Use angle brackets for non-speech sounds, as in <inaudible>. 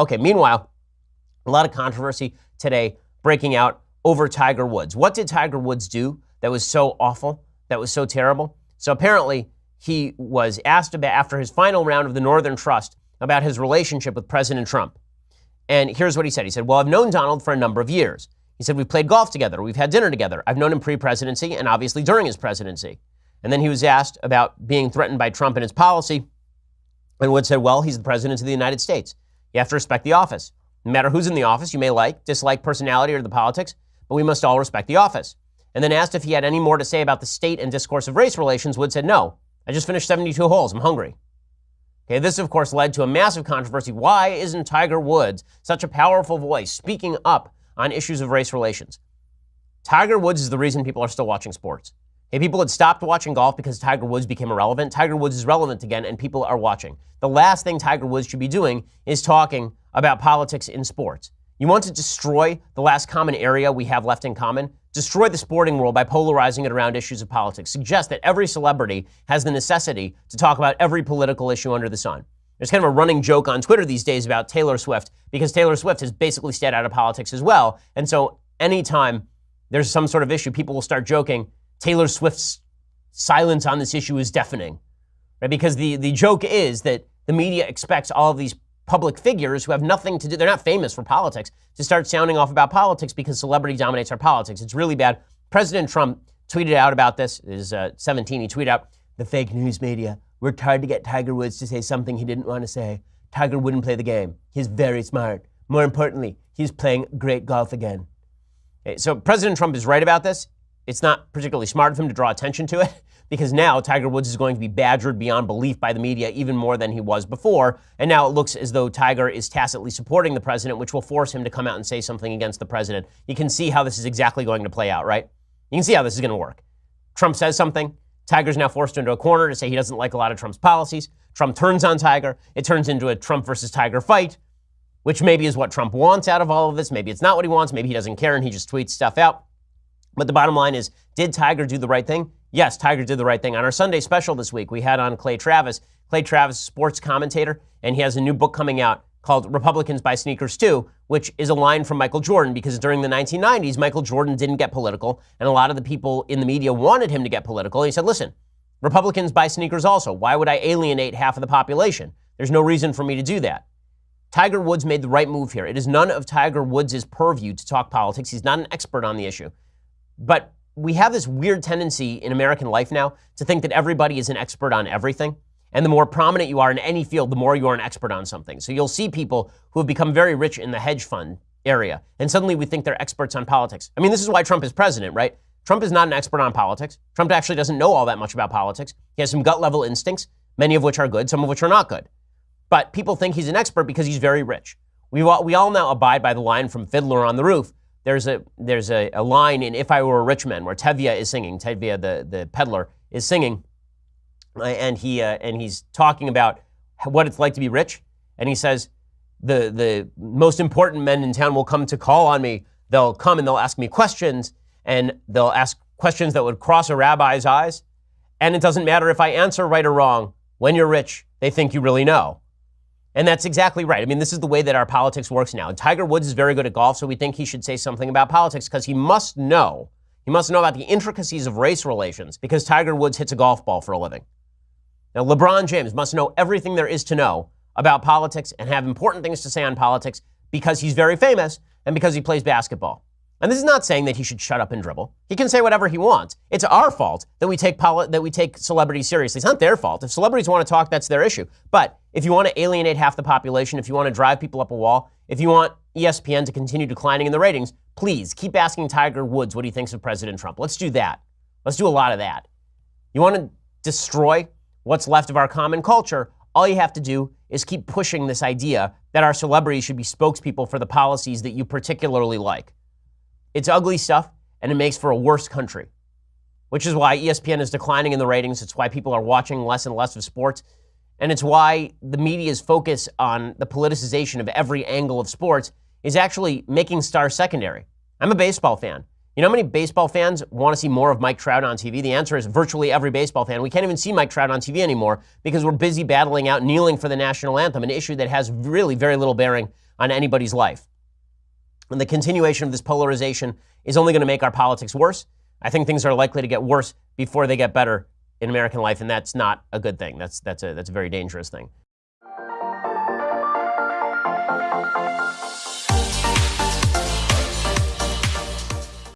Okay, meanwhile, a lot of controversy today breaking out over Tiger Woods. What did Tiger Woods do that was so awful, that was so terrible? So apparently, he was asked about after his final round of the Northern Trust about his relationship with President Trump. And here's what he said. He said, Well, I've known Donald for a number of years. He said, We've played golf together. We've had dinner together. I've known him pre presidency and obviously during his presidency. And then he was asked about being threatened by Trump and his policy. And Wood said, Well, he's the president of the United States. You have to respect the office. No matter who's in the office, you may like, dislike personality or the politics, but we must all respect the office. And then asked if he had any more to say about the state and discourse of race relations, Wood said, No. I just finished 72 holes. I'm hungry. Okay, this, of course, led to a massive controversy. Why isn't Tiger Woods such a powerful voice speaking up on issues of race relations? Tiger Woods is the reason people are still watching sports. Hey, people had stopped watching golf because Tiger Woods became irrelevant. Tiger Woods is relevant again, and people are watching. The last thing Tiger Woods should be doing is talking about politics in sports. You want to destroy the last common area we have left in common? Destroy the sporting world by polarizing it around issues of politics. Suggest that every celebrity has the necessity to talk about every political issue under the sun. There's kind of a running joke on Twitter these days about Taylor Swift because Taylor Swift has basically stayed out of politics as well. And so anytime there's some sort of issue, people will start joking Taylor Swift's silence on this issue is deafening. Right? Because the, the joke is that the media expects all of these public figures who have nothing to do, they're not famous for politics, to start sounding off about politics because celebrity dominates our politics. It's really bad. President Trump tweeted out about this, is uh, 17, he tweeted out, the fake news media worked hard to get Tiger Woods to say something he didn't want to say. Tiger wouldn't play the game. He's very smart. More importantly, he's playing great golf again. So President Trump is right about this. It's not particularly smart of him to draw attention to it <laughs> because now Tiger Woods is going to be badgered beyond belief by the media even more than he was before. And now it looks as though Tiger is tacitly supporting the president, which will force him to come out and say something against the president. You can see how this is exactly going to play out, right? You can see how this is going to work. Trump says something. Tiger's now forced into a corner to say he doesn't like a lot of Trump's policies. Trump turns on Tiger. It turns into a Trump versus Tiger fight, which maybe is what Trump wants out of all of this. Maybe it's not what he wants. Maybe he doesn't care and he just tweets stuff out. But the bottom line is, did Tiger do the right thing? Yes, Tiger did the right thing. On our Sunday special this week, we had on Clay Travis. Clay Travis, sports commentator, and he has a new book coming out called Republicans Buy Sneakers Too, which is a line from Michael Jordan because during the 1990s, Michael Jordan didn't get political, and a lot of the people in the media wanted him to get political. And he said, listen, Republicans buy sneakers also. Why would I alienate half of the population? There's no reason for me to do that. Tiger Woods made the right move here. It is none of Tiger Woods' purview to talk politics. He's not an expert on the issue. But we have this weird tendency in American life now to think that everybody is an expert on everything. And the more prominent you are in any field, the more you are an expert on something. So you'll see people who have become very rich in the hedge fund area, and suddenly we think they're experts on politics. I mean, this is why Trump is president, right? Trump is not an expert on politics. Trump actually doesn't know all that much about politics. He has some gut level instincts, many of which are good, some of which are not good. But people think he's an expert because he's very rich. We all, we all now abide by the line from Fiddler on the Roof there's a there's a, a, line in If I Were a Rich Man where Tevye is singing. Tevye, the, the peddler, is singing, uh, and he uh, and he's talking about what it's like to be rich. And he says, the the most important men in town will come to call on me. They'll come and they'll ask me questions, and they'll ask questions that would cross a rabbi's eyes. And it doesn't matter if I answer right or wrong. When you're rich, they think you really know. And that's exactly right. I mean, this is the way that our politics works now. Tiger Woods is very good at golf, so we think he should say something about politics because he must know. He must know about the intricacies of race relations because Tiger Woods hits a golf ball for a living. Now, LeBron James must know everything there is to know about politics and have important things to say on politics because he's very famous and because he plays basketball. And this is not saying that he should shut up and dribble. He can say whatever he wants. It's our fault that we take that we take celebrities seriously. It's not their fault. If celebrities want to talk, that's their issue. But if you want to alienate half the population, if you want to drive people up a wall, if you want ESPN to continue declining in the ratings, please keep asking Tiger Woods what he thinks of President Trump. Let's do that. Let's do a lot of that. You want to destroy what's left of our common culture? All you have to do is keep pushing this idea that our celebrities should be spokespeople for the policies that you particularly like. It's ugly stuff, and it makes for a worse country, which is why ESPN is declining in the ratings. It's why people are watching less and less of sports. And it's why the media's focus on the politicization of every angle of sports is actually making stars secondary. I'm a baseball fan. You know how many baseball fans want to see more of Mike Trout on TV? The answer is virtually every baseball fan. We can't even see Mike Trout on TV anymore because we're busy battling out kneeling for the national anthem, an issue that has really very little bearing on anybody's life. And the continuation of this polarization is only going to make our politics worse. I think things are likely to get worse before they get better in American life, and that's not a good thing. That's, that's, a, that's a very dangerous thing.